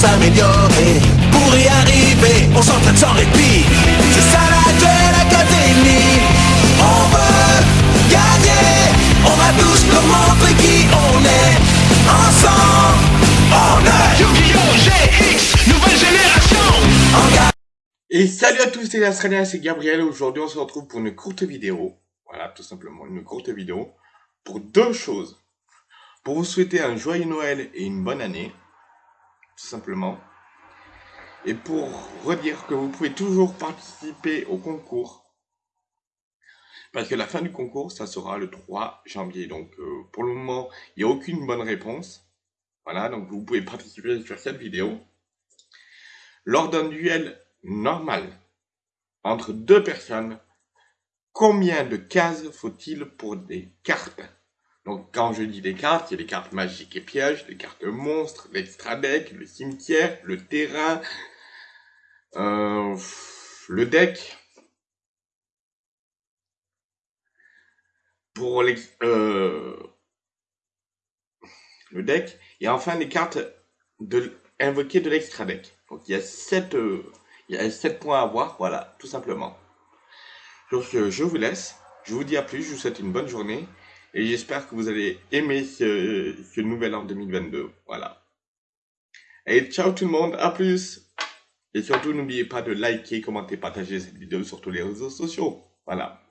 s'améliorer. Pour y arriver, on s'entraîne sans répit. C'est ça la Duel Academy. On veut gagner. On va tous leur montrer qui on est. Ensemble, on est Yu-Gi-Oh! GX, nouvelle génération. Et salut à tous les Australiens, c'est Gabriel. Aujourd'hui, on se retrouve pour une courte vidéo. Voilà, tout simplement, une courte vidéo. Pour deux choses. Pour vous souhaiter un joyeux Noël et une bonne année. Tout simplement. Et pour redire que vous pouvez toujours participer au concours. Parce que la fin du concours, ça sera le 3 janvier. Donc, euh, pour le moment, il n'y a aucune bonne réponse. Voilà, donc vous pouvez participer sur cette vidéo. Lors d'un duel normal entre deux personnes, combien de cases faut-il pour des cartes? Donc quand je dis des cartes, il y a les cartes magiques et pièges, les cartes monstres, l'extra deck, le cimetière, le terrain, euh, le deck. Pour les, euh, le deck et enfin les cartes de invoquer de l'extra deck. Donc il y a sept euh, il y a 7 points à voir, voilà, tout simplement. Donc je vous laisse, je vous dis à plus, je vous souhaite une bonne journée, et j'espère que vous allez aimer ce, nouvel an 2022, voilà. Et ciao tout le monde, à plus Et surtout, n'oubliez pas de liker, commenter, partager cette vidéo sur tous les réseaux sociaux, voilà.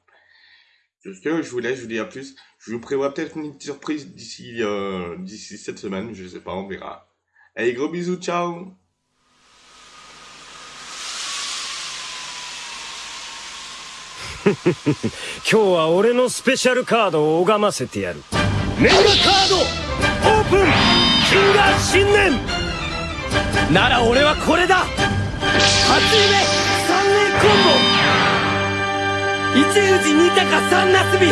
Sur ce, je vous laisse, je vous dis à plus. Je vous prévois peut-être une surprise d'ici euh, d'ici cette semaine, je sais pas, on verra. Allez, gros bisous, ciao 今日は俺のスペシャルカードを拝ませてやる。メガカードオープン。金河新年。なら俺はこれだ。初夢三年コンボ。一宇治二鷹三なすび。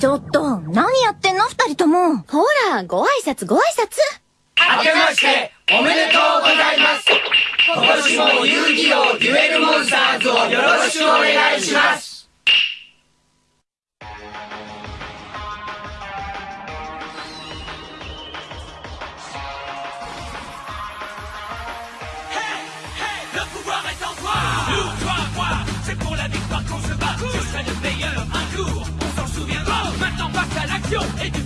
ちょっと、何やってんの二人とも。ほら、ご挨拶ご挨拶。明けましておめでとう Le pouvoir est en toi-toi moi, c'est pour la victoire qu'on se bat. Tu es le meilleur, un jour, on s'en souviendra, maintenant passe à l'action et tu...